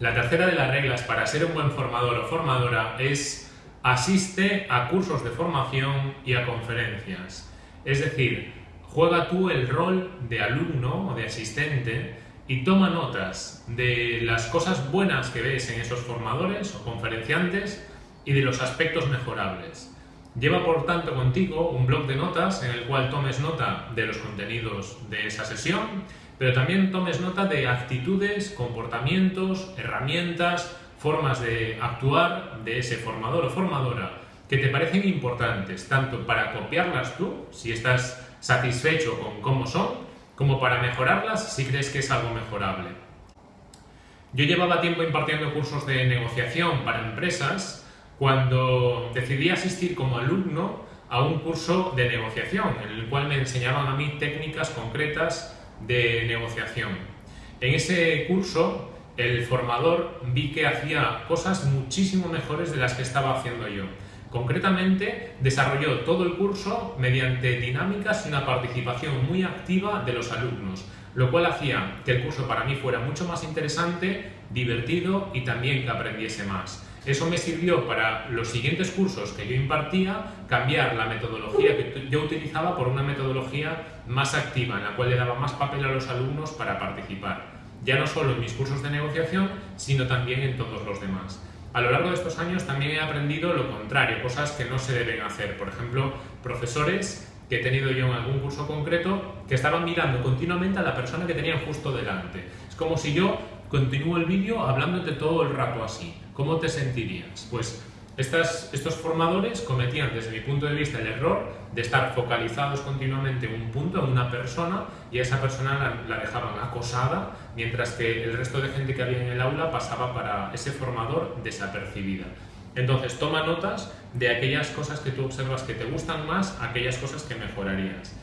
La tercera de las reglas para ser un buen formador o formadora es asiste a cursos de formación y a conferencias. Es decir, juega tú el rol de alumno o de asistente y toma notas de las cosas buenas que ves en esos formadores o conferenciantes y de los aspectos mejorables. Lleva por tanto contigo un blog de notas en el cual tomes nota de los contenidos de esa sesión, pero también tomes nota de actitudes, comportamientos, herramientas, formas de actuar de ese formador o formadora que te parecen importantes, tanto para copiarlas tú, si estás satisfecho con cómo son, como para mejorarlas si crees que es algo mejorable. Yo llevaba tiempo impartiendo cursos de negociación para empresas cuando decidí asistir como alumno a un curso de negociación en el cual me enseñaban a mí técnicas concretas de negociación. En ese curso, el formador vi que hacía cosas muchísimo mejores de las que estaba haciendo yo. Concretamente, desarrolló todo el curso mediante dinámicas y una participación muy activa de los alumnos, lo cual hacía que el curso para mí fuera mucho más interesante, divertido y también que aprendiese más. Eso me sirvió para los siguientes cursos que yo impartía, cambiar la metodología que yo utilizaba por una metodología más activa, en la cual le daba más papel a los alumnos para participar, ya no solo en mis cursos de negociación, sino también en todos los demás. A lo largo de estos años también he aprendido lo contrario, cosas que no se deben hacer. Por ejemplo, profesores que he tenido yo en algún curso concreto que estaban mirando continuamente a la persona que tenían justo delante. Es como si yo continúo el vídeo hablándote todo el rato así. ¿Cómo te sentirías? Pues estas, estos formadores cometían desde mi punto de vista el error de estar focalizados continuamente en un punto, en una persona, y a esa persona la, la, dejaban acosada, mientras que el resto de gente que había en el aula pasaba para ese formador desapercibida. Entonces, toma notas de aquellas cosas que tú observas que te gustan más, aquellas cosas que mejorarías.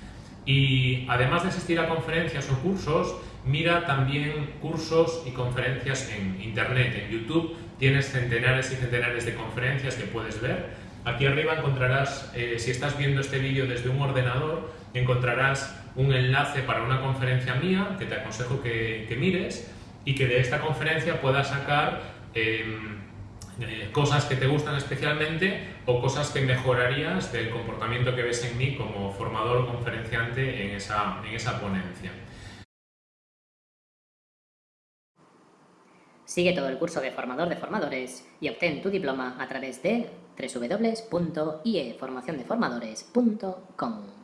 Y además de asistir a conferencias o cursos, mira también cursos y conferencias en Internet, en YouTube. Tienes centenares y centenares de conferencias que puedes ver. Aquí arriba encontrarás, eh, si estás viendo este vídeo desde un ordenador, encontrarás un enlace para una conferencia mía que te aconsejo que, que mires y que de esta conferencia puedas sacar eh, eh, cosas que te gustan especialmente o cosas que mejorarías del comportamiento que ves en mí como formador o conferenciante en esa, en esa ponencia. Sigue todo el curso de formador de formadores y obtén tu diploma a través de www.ieformaciondeformadores.com.